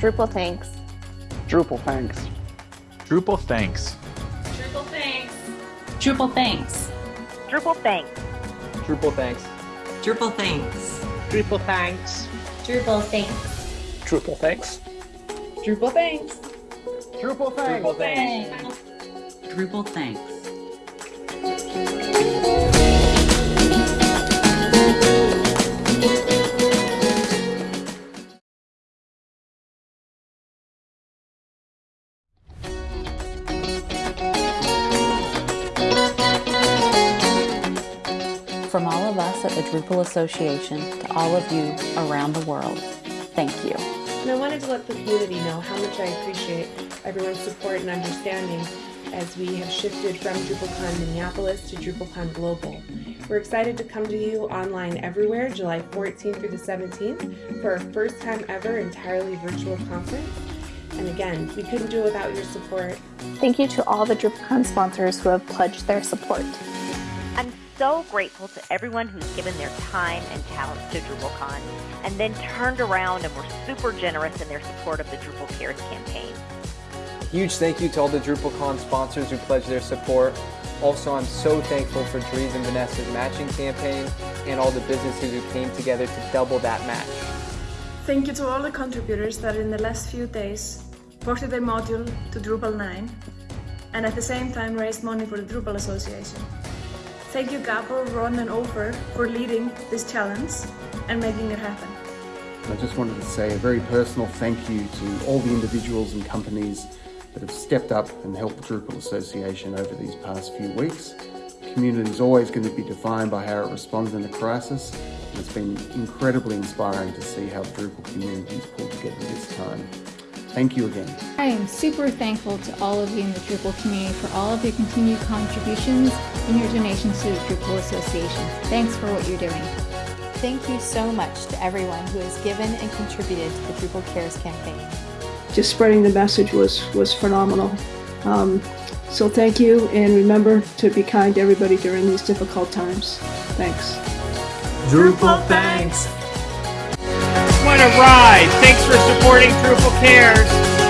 Drupal thanks. Drupal thanks. Drupal thanks. Drupal thanks. Drupal thanks. Drupal thanks. Drupal thanks. Drupal thanks. Drupal thanks. Drupal thanks. Drupal thanks. Drupal thanks. Drupal thanks. Drupal thanks. Of us at the Drupal Association to all of you around the world, thank you. And I wanted to let the community know how much I appreciate everyone's support and understanding as we have shifted from DrupalCon Minneapolis to DrupalCon Global. We're excited to come to you online everywhere July 14th through the 17th for our first time ever entirely virtual conference. And again, we couldn't do it without your support. Thank you to all the DrupalCon sponsors who have pledged their support. I'm so grateful to everyone who's given their time and talents to DrupalCon and then turned around and were super generous in their support of the Drupal Cares campaign. Huge thank you to all the DrupalCon sponsors who pledged their support. Also, I'm so thankful for Dries and Vanessa's matching campaign and all the businesses who came together to double that match. Thank you to all the contributors that in the last few days ported their module to Drupal 9 and at the same time raised money for the Drupal Association. Thank you Gabor, Ron and Ofer for leading this challenge and making it happen. I just wanted to say a very personal thank you to all the individuals and companies that have stepped up and helped the Drupal Association over these past few weeks. The community is always going to be defined by how it responds in a crisis, and it's been incredibly inspiring to see how Drupal community has pulled together this time. Thank you again. I am super thankful to all of you in the Drupal community for all of your continued contributions and your donations to the Drupal Association. Thanks for what you're doing. Thank you so much to everyone who has given and contributed to the Drupal Cares campaign. Just spreading the message was, was phenomenal. Um, so thank you, and remember to be kind to everybody during these difficult times. Thanks. Drupal thanks want to ride? Thanks for supporting Drupal Cares.